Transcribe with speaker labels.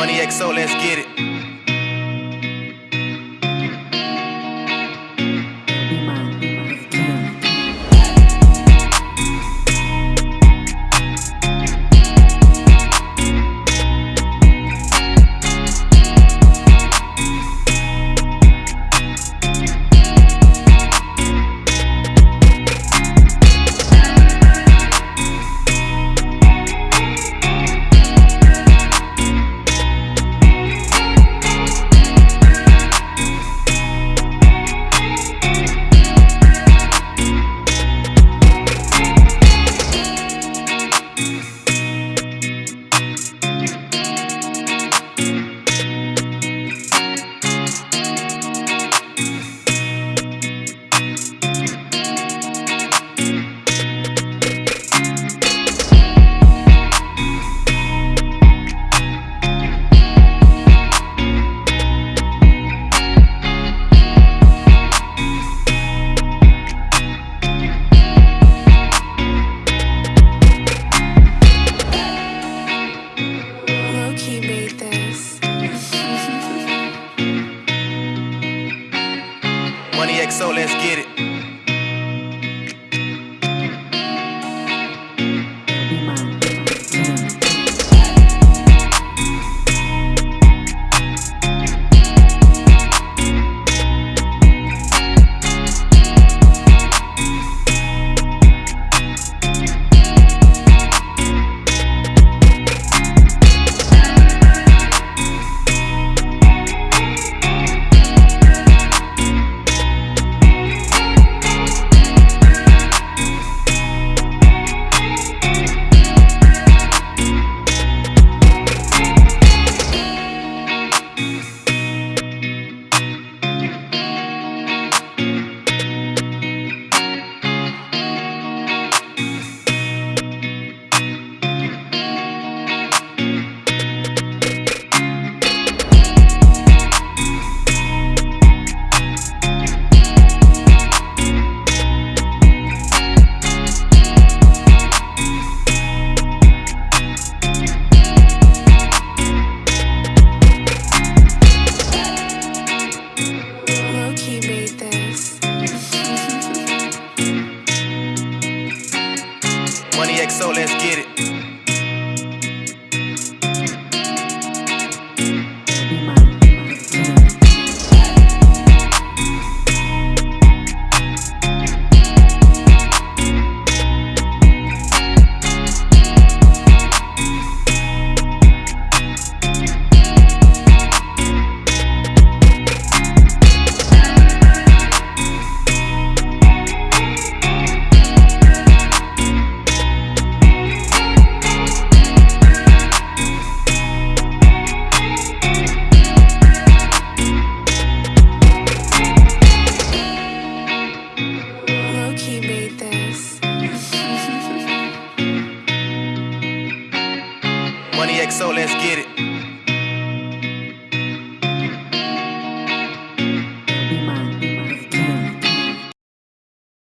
Speaker 1: Money XO, let's get it. Money XO, let's get it.
Speaker 2: Get
Speaker 1: it. XO, let's get it.